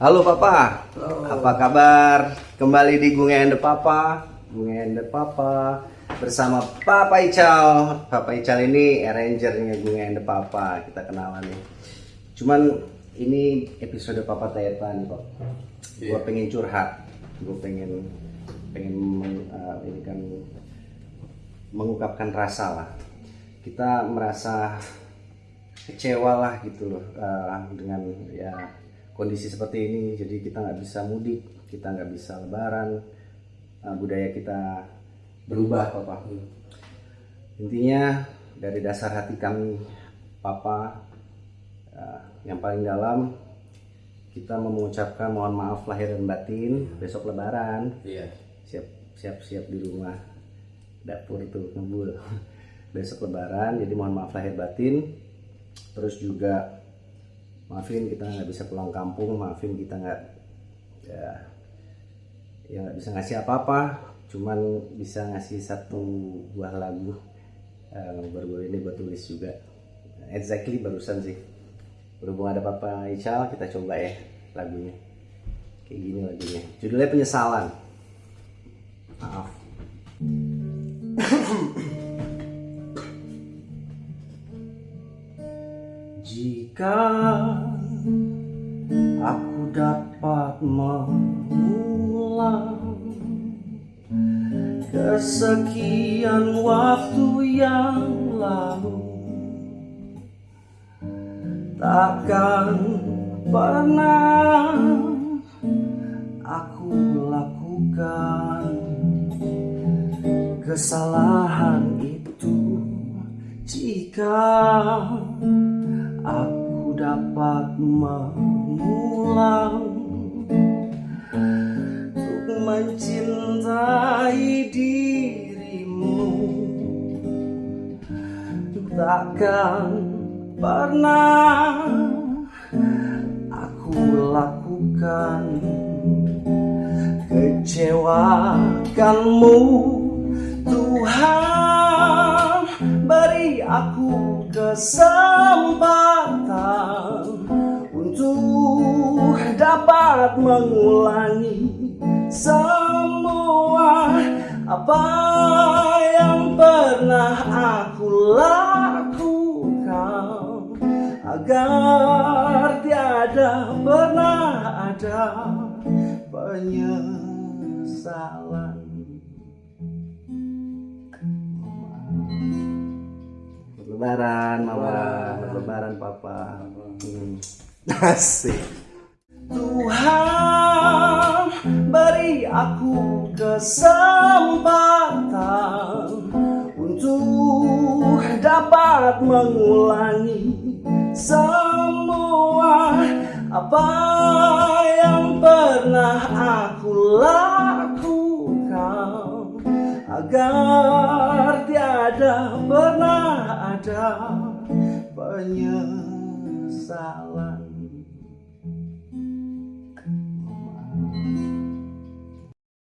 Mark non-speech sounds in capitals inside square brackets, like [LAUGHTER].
Halo Papa, Halo. apa kabar? Kembali di Gunga and the Papa, Gunga and the Papa bersama Papa Ical. Papa Ical ini arrangernya Gunga and the Papa, kita kenalan nih. Cuman ini episode Papa Tayeta nih kok. Gue pengen curhat, gue pengen pengen uh, ini kan mengungkapkan rasa lah. Kita merasa kecewa lah gitu loh uh, dengan ya kondisi seperti ini jadi kita nggak bisa mudik kita nggak bisa lebaran uh, budaya kita berubah papa. Intinya dari dasar hati kami papa uh, yang paling dalam kita mengucapkan mohon maaf lahir dan batin besok lebaran. Iya. siap siap siap di rumah dapur tuh ngebul [LAUGHS] besok lebaran jadi mohon maaf lahir batin. Terus juga maafin kita nggak bisa pulang kampung maafin kita nggak ya ya nggak bisa ngasih apa-apa. Cuman bisa ngasih satu buah lagu eh, baru-baru ini gue tulis juga. Exactly barusan sih. Berhubung ada Papa Ical kita coba ya lagunya. Kayak gini lagunya. Judulnya penyesalan. Maaf Jika aku dapat mengulang kesekian waktu yang lalu takkan pernah aku lakukan kesalahan itu. Jika aku dapat mengulang untuk mencintai dirimu. Takkan pernah aku lakukan kecewakanmu. Tuhan beri aku kesempatan untuk dapat mengulangi semua apa yang pernah aku lakukan agar tiada pernah ada penyesalan. Lebaran, mama, lebaran, papa. Hmm. [LAUGHS] Asik. Tuhan beri aku kesempatan untuk dapat mengulangi semua apa yang pernah aku lakukan agar tiada pernah ada penyesalan.